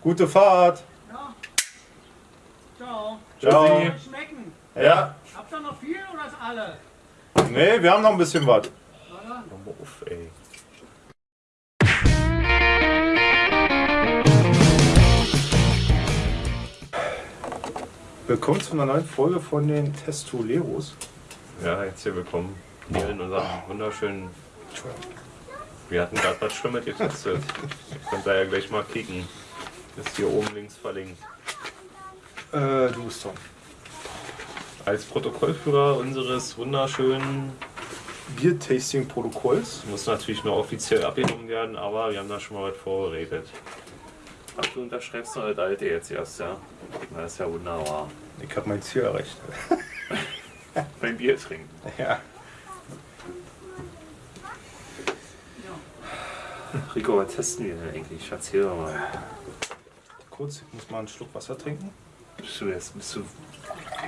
Gute Fahrt. Ja. Ciao. Ciao. Soll schmecken. Ja. Habt ihr noch viel oder ist alle? Nee, wir haben noch ein bisschen was. Hör mal auf, ey. Willkommen zu einer neuen Folge von den Testoleros. Ja, jetzt hier willkommen. Hier in unserem wunderschönen. Wir hatten gerade was Schlimmes getestet. Ihr könnt da ja gleich mal kicken. Ist hier oben links verlinkt. Äh, du bist Tom. Als Protokollführer unseres wunderschönen. Bier-Tasting-Protokolls. Muss natürlich nur offiziell abgenommen werden, aber wir haben da schon mal was vorbereitet. Ach, du unterschreibst noch das alte jetzt erst, ja? Na, ist ja wunderbar. Ich habe mein Ziel erreicht. Beim Bier trinken. Ja. Rico, was testen wir denn eigentlich? Erzähl doch mal. Kurz, ich muss mal einen Schluck Wasser trinken. Bist du jetzt, bist du.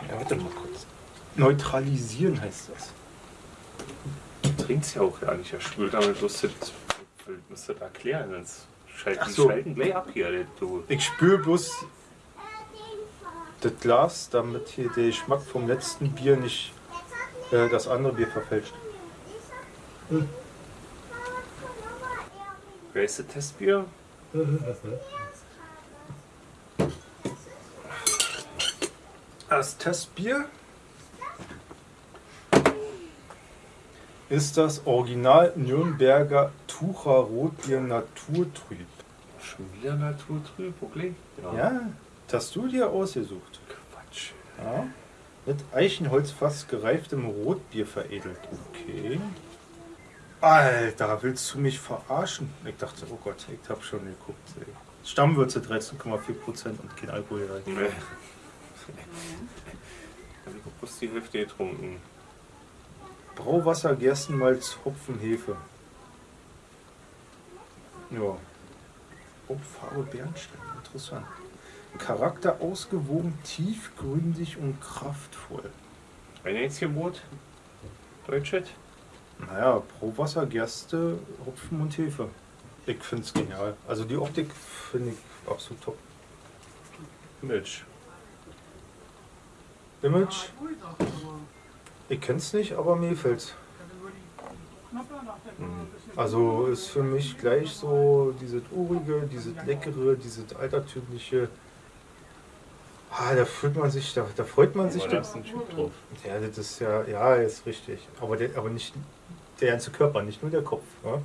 Ja, warte mal kurz. Neutralisieren heißt das. Du trinkst ja auch gar nicht, ja schwül damit bloß das, du musst das erklären, sonst schalten, so. schalten gleich ab hier, du. Ich spüre bloß das Glas, damit hier der Geschmack vom letzten Bier nicht äh, das andere Bier verfälscht. Wer ist das Testbier? Das Testbier ist das Original Nürnberger Tucher Rotbier Naturtrüb. Schon wieder Naturtrüb, okay? Ja, das hast du dir ausgesucht. Quatsch. Ja. Mit Eichenholzfass gereiftem Rotbier veredelt. Okay. Alter, willst du mich verarschen? Ich dachte, oh Gott, ich hab schon geguckt. Ey. Stammwürze 13,4% und kein Alkohol. Nee. Hab ich bloß die Hälfte getrunken. Brauwasser, Gerstenmalz, Hopfen, Hefe. Ja. Oh, Farbe Bernstein, interessant. Charakter ausgewogen, tiefgründig und kraftvoll. Ein Einzelbrot? Deutschet? Naja, Brauwasser, Gerste, Hopfen und Hefe. Ich finde es genial. Also die Optik finde ich absolut top. Milch. Image, ich kenne es nicht, aber mir gefällt's. Also ist für mich gleich so dieses urige, dieses leckere, dieses altertümliche. Ah, da fühlt man sich, da, da freut man sich. Aber da Da, ist ein Typ drauf. ja, das ist ja, ja, ist richtig. Aber, der, aber nicht der ganze Körper, nicht nur der Kopf. Ne?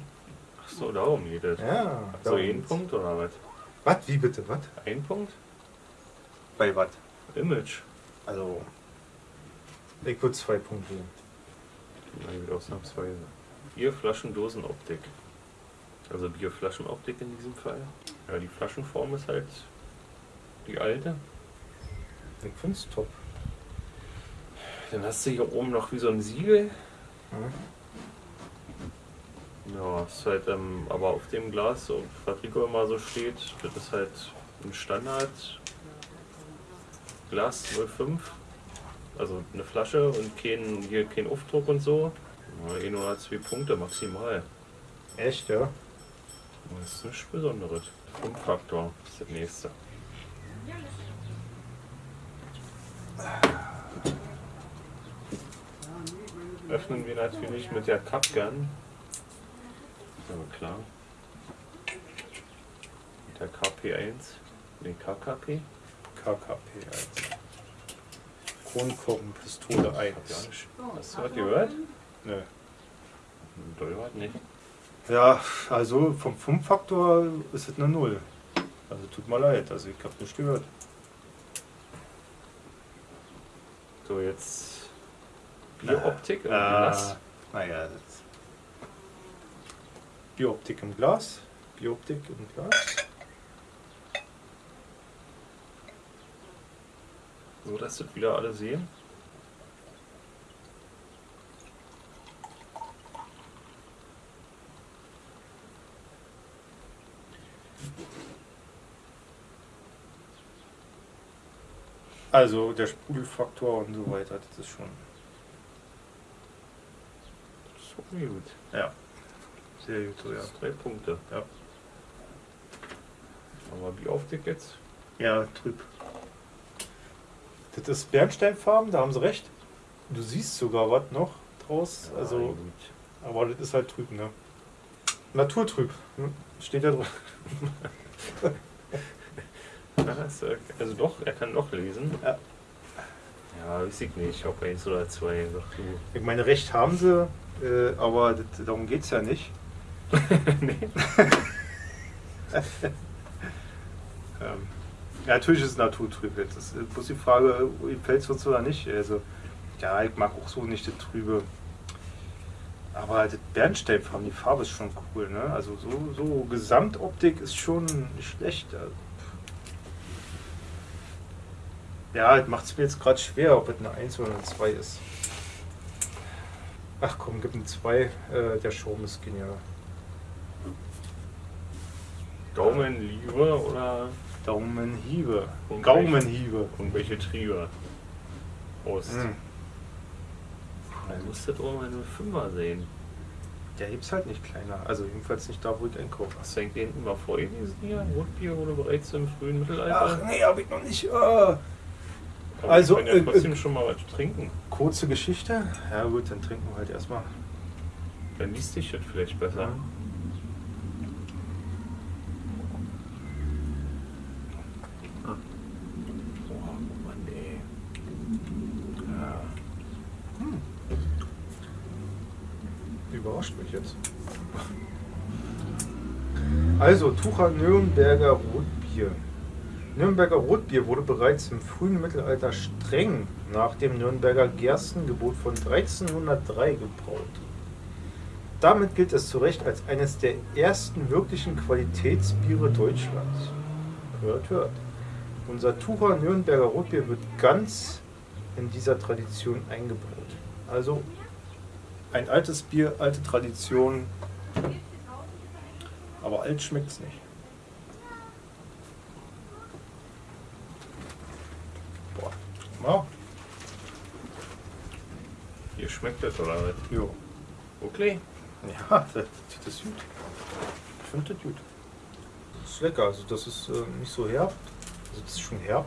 Ach so, darum geht es. Ja. So, jeden geht's. Punkt oder was? Was? Wie bitte? Was? Ein Punkt? Bei was? Image. Also. Ich würde zwei Punkte geben. Na gut, ausnahmsweise. Bierflaschendosenoptik. Also Bierflaschenoptik in diesem Fall. Ja, die Flaschenform ist halt die alte. Ich finde es top. Dann hast du hier oben noch wie so ein Siegel. Mhm. Ja, ist halt, ähm, aber auf dem Glas, so, was Rico immer so steht, das ist halt ein Standard Glas 05. Also eine Flasche und kein, hier kein Aufdruck und so. Ja, ein oder zwei Punkte maximal. Echt, ja? Das ist nichts Besonderes. Funkfaktor ist das nächste. Öffnen wir natürlich mit der Cup Gun. Ist aber klar. Mit der KP1. Den KKP. KKP 1. Kronkorkenpistole Hab ich 1. auch nicht. Hast du was gehört? Nö. Doll was nicht. Ja, also vom Funkfaktor ist es eine Null. Also tut mir leid, also ich habe nicht gehört. So, jetzt Bieroptik im Ah, Glas. naja, das Biooptik im Glas. Biooptik im Glas. So, dass das wieder alle sehen. Also der Sprudelfaktor und so weiter, das ist schon So gut. ja, sehr gut, so, ja. Drei Punkte. Ja. Haben wir Bierauftick jetzt? Ja, trüb. Das ist Bernsteinfarben, da haben sie recht. Du siehst sogar was noch draus. Ja, Also, gut. aber das ist halt trüb, ne? Naturtrüb. hm, Steht da drauf. Äh, also doch, er kann doch lesen. Ja. Ja, weiß ich nicht, ob eins oder zwei. Ich meine, recht haben sie, äh, aber das, darum geht es ja nicht. nee. Ähm, ja, natürlich ist es naturtrüb. Jetzt ist äh, bloß die Frage, gefällt es uns oder nicht. Also, ja, ich mag auch so nicht das Trübe. Aber das Bernsteinfarben, die Farbe ist schon cool, ne? Also so, so Gesamtoptik ist schon nicht schlecht. Ja, das macht es mir jetzt gerade schwer, ob es eine 1 oder eine 2 ist. Ach komm, gib eine 2. Äh, der Schaum ist genial. Gaumenliebe oder Daumenhiebe. Und Gaumenhiebe. irgendwelche Triebe? Prost. Hm. Dann muss das auch mal eine Fünfer sehen. Der hebt's halt nicht kleiner. Also jedenfalls nicht da, wo ich einkaufe. Hast du eigentlich hinten mal vorgelesen hier? Rotbier wurde bereits im frühen Ach Mittelalter. nee, hab ich noch nicht. Aber also, können ja äh, trotzdem äh, schon mal was trinken. Kurze Geschichte. Ja gut, dann trinken wir halt erstmal. Dann liest sich das vielleicht besser. Oh Mann, ey. Ja. Überrascht mich jetzt. Also, Tucher Nürnberger Rotbier. Nürnberger Rotbier wurde bereits im frühen Mittelalter streng nach dem Nürnberger Gerstengebot von 1303 gebraut. Damit gilt es zu Recht als eines der ersten wirklichen Qualitätsbiere Deutschlands. Hört, hört. Unser Tucher Nürnberger Rotbier wird ganz in dieser Tradition eingebaut. Also ein altes Bier, alte Tradition, aber alt schmeckt es nicht. Boah. Ja, Hier schmeckt das oder was? jo. Okay. Ja, das, das ist gut. Ich finde das gut. Das ist lecker, also das ist äh, nicht so herb. Also das ist schon herb.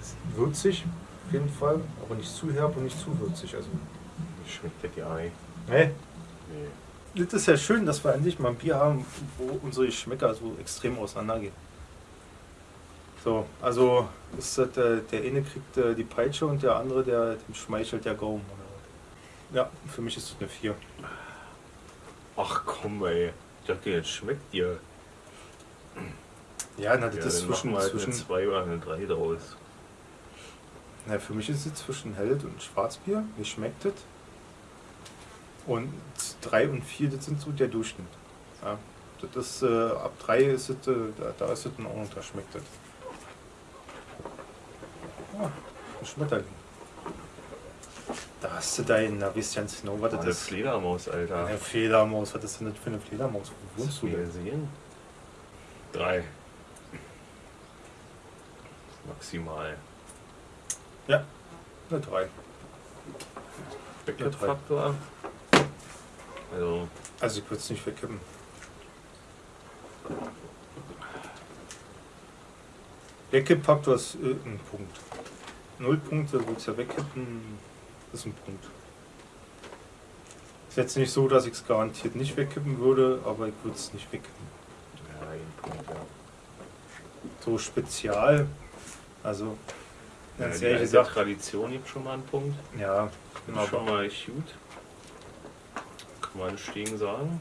Ist würzig auf jeden Fall, aber nicht zu herb und nicht zu würzig. Also, Schmeckt das ja nicht? nee. Nee. Das ist ja schön, dass wir endlich mal ein Bier haben, wo unsere Geschmäcker so extrem auseinandergehen. So, also ist das, äh, der eine kriegt äh, die Peitsche und der andere, der, dem schmeichelt der Gaumen. Oder was. Ja, für mich ist es eine 4. Ach komm, ey. Ich dachte, jetzt schmeckt dir. Ja, na, das Ja, ist zwischen, halt zwischen eine 2 oder eine 3 draus. na, für mich ist es zwischen Hell und Schwarzbier. Wie schmeckt das? Und 3 und 4, das sind so der Durchschnitt. Ja, das ist, äh, ab 3 ist es, äh, da, da ist es in Ordnung, da schmeckt das. Ah, ein Schmetterling. Da hast du deinen, na wisst ihr ganz genau, was das Eine ist. Fledermaus, Alter. Eine Fledermaus, was ist denn das für eine Fledermaus? Wo wohnst du du denn? gesehen? 3. Maximal. Ja, eine 3. Backup-Faktor. Also, Also ich würde es nicht wegkippen. Wegkipp-Faktor ist äh, ein Punkt. Null Punkte, willst ja wegkippen, ist ein Punkt. Ist jetzt nicht so, dass ich es garantiert nicht wegkippen würde, aber ich würde es nicht wegkippen. ja, ein Punkt, ja. So spezial, also ja ganz die ehrlich gesagt, Tradition gibt schon mal einen Punkt. ja, ist schon mal echt gut. Kann man nicht gegen sagen.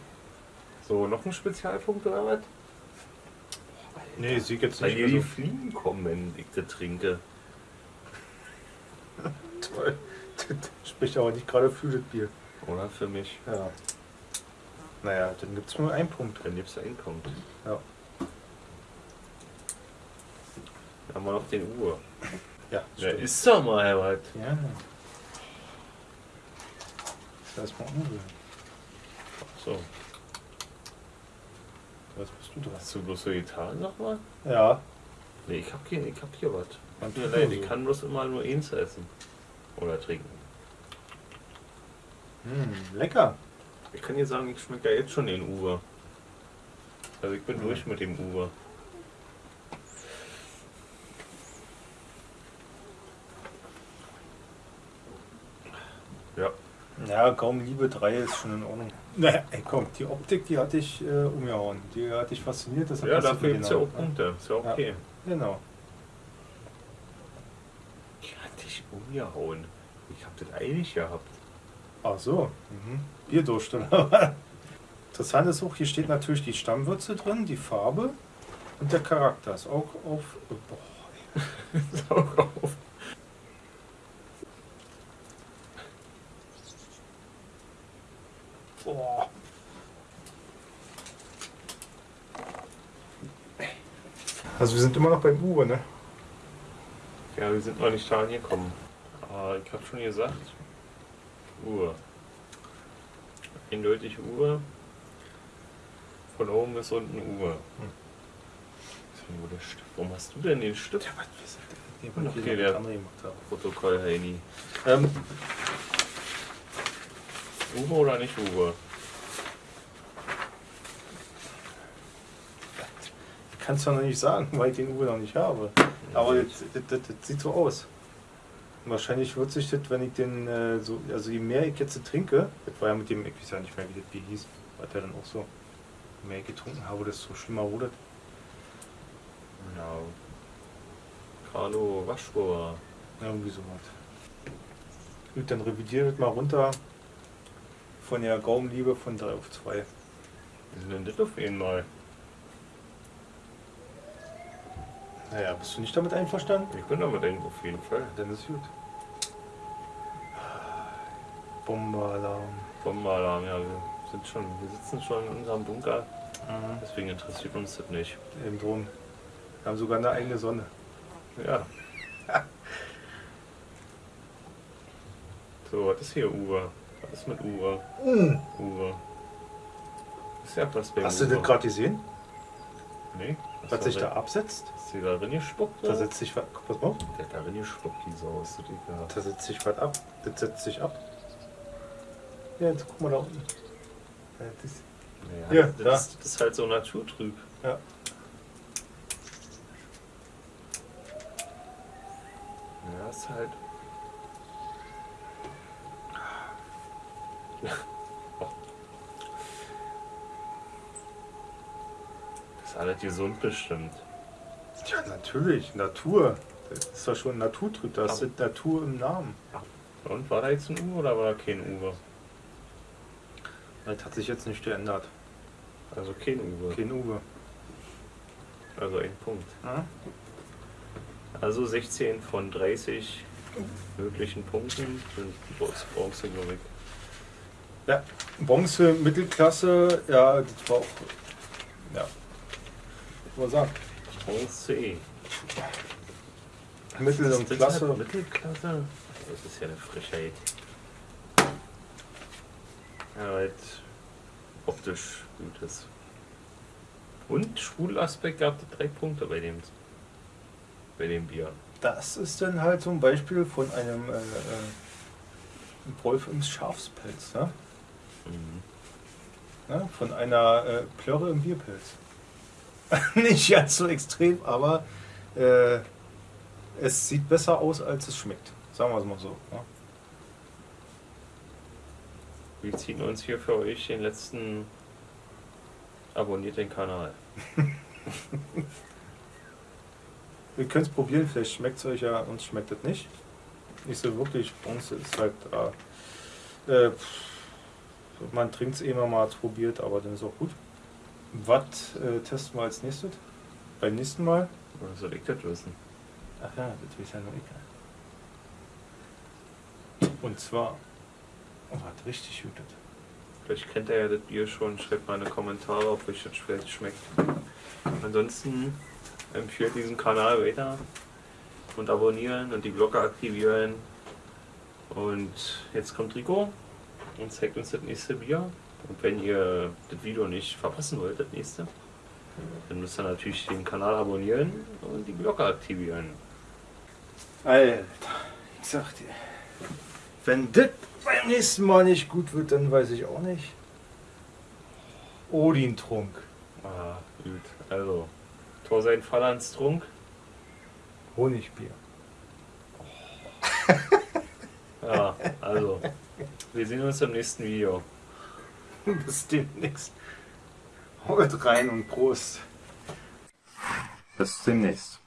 So, noch ein Spezialpunkt oder was? nee, sie jetzt Weil nicht hier die mehr Fliegen kommen, wenn ich das trinke. toll. Das spricht aber nicht gerade für das Bier. Oder für mich. Ja. Naja, dann gibt es nur einen Punkt. Dann gibt's da einen Punkt. Ja. Dann haben wir noch den Uhr. Ja, stimmt. ist doch mal was. Ja. Das heißt mal umrühren. So, Was bist du dran? hast du bloß so getan nochmal? Ja. Nee, ich hab hier, ich hab hier was. Tut mir leid, ich kann bloß immer nur eins essen. Oder trinken. Hm, lecker. Ich kann dir sagen, ich schmecke ja jetzt schon den Uwe. Also ich bin Mhm. durch mit dem Uwe. Ja, kaum Liebe 3 ist schon in Ordnung. Naja, ey, komm, die Optik, die hatte ich äh, umgehauen. Die hat dich fasziniert. deshalb Ja, hast du dafür gibt es ja auch genommen, Punkte. Ist ja Ja. okay. Genau. Die hat dich umgehauen. Ich hab das eilig gehabt. Ach so. Mhm. Bierdurst, oder? Interessant ist auch, hier steht natürlich die Stammwürze drin, die Farbe und der Charakter. Ist auch auf. Boah, Saug auf. Boah. Also wir sind immer noch beim Uwe, ne? Ja, wir sind noch nicht da angekommen. Aber ich hab schon gesagt. Uhr. Eindeutig Uhr. Von oben bis unten Uhr. Wo der Stift- Warum hast du denn den Stift? Ja, was? Okay, Okay, der- der andere gemacht habe. Protokoll Heini. Ähm, Uwe oder nicht Uwe? kannst du noch nicht sagen, weil ich den Uwe noch nicht habe. Aber das, das, das, das sieht so aus. Und wahrscheinlich wird sich das, wenn ich den äh, so, also je mehr ich jetzt trinke, das war ja mit dem, ich weiß ja nicht mehr, wie das Bier hieß, war der dann auch so, je mehr ich getrunken habe, desto schlimmer wurde. Genau. Carlo Waschbohr. Irgendwie so was. Gut, dann revidiert das mal runter von der Gaumenliebe von 3 auf 2. Wir sind denn das auf einmal? Naja, bist du nicht damit einverstanden? Ich bin damit ein, auf jeden Fall. Dann ist gut. Bomberalarm. Bombenalarm, ja, wir sind schon, wir sitzen schon in unserem Bunker, Mhm. deswegen interessiert uns das nicht. Eben drum. Wir haben sogar eine eigene Sonne. Ja. So, was ist hier Uwe? Was ist mit Uwe? Uwe. Ist ja was bei Hast du das gerade gesehen? Nee. Was sich da absetzt? Ist die da drin gespuckt? Da setzt sich was. Pass mal auf. Der hat da drin gespuckt, die Sau. Ist das egal. Da setzt sich was ab. Das setzt sich ab. Ja, jetzt guck mal da unten. Ja, das, Naja, Ja, das, da. das ist halt so naturtrüb. ja. Ja, ist halt. Ist alles gesund bestimmt. ja, natürlich. Natur. Das ist doch schon Naturtrüb. Da ist Natur im Namen. Und war da jetzt ein Uwe oder war da kein Uwe? Das hat sich jetzt nicht geändert. Also kein Uwe. Kein Uwe. Also ein Punkt. Hm? Also 16 von 30 möglichen Punkten sind Bronze, Bronze glaube ich. Ja, Bronze, Mittelklasse, ja, das war auch. Ja. Ich wollte sagen, Bronze E. Mittel- und Klasse. halt Mittelklasse? Das ist ja eine Frechheit. Ja, es optisch gut ist. Und Schwulaspekt gab es drei Punkte bei dem, bei dem Bier. Das ist dann halt ein Beispiel von einem äh, äh, Wolf im Schafspelz, ne? Mhm. Ne? Von einer äh, Plörre im Bierpilz. Nicht ganz so extrem, aber äh, es sieht besser aus, als es schmeckt. Sagen wir es mal so. Ne? Wir ziehen uns hier für euch den letzten. Abonniert den Kanal. Ihr könnt es probieren, vielleicht schmeckt es euch ja, uns schmeckt es nicht. Nicht so wirklich, Bronze ist halt. Äh, äh, man trinkt es eh immer mal probiert, aber dann ist auch gut. Was äh, testen wir als nächstes? Beim nächsten Mal? Oder soll ich das wissen? Ach ja, das weiß ja nur ich. Und zwar. Oh, hat richtig gut. Vielleicht kennt ihr ja das Bier schon. Schreibt mal in die Kommentare, ob euch das vielleicht schmeckt. Ansonsten empfiehlt diesen Kanal weiter und abonnieren und die Glocke aktivieren. Und jetzt kommt Rico und zeigt uns das nächste Bier. Und wenn ihr das Video nicht verpassen wollt, das nächste, dann müsst ihr natürlich den Kanal abonnieren und die Glocke aktivieren. Alter, ich sag dir. Wenn das beim nächsten Mal nicht gut wird, dann weiß ich auch nicht. Odin-Trunk. Ah, gut. Also, Tor sein Fallands Trunk. Honigbier. Ja, also, Wir sehen uns im nächsten Video. Bis demnächst. Haut rein und Prost. Bis demnächst.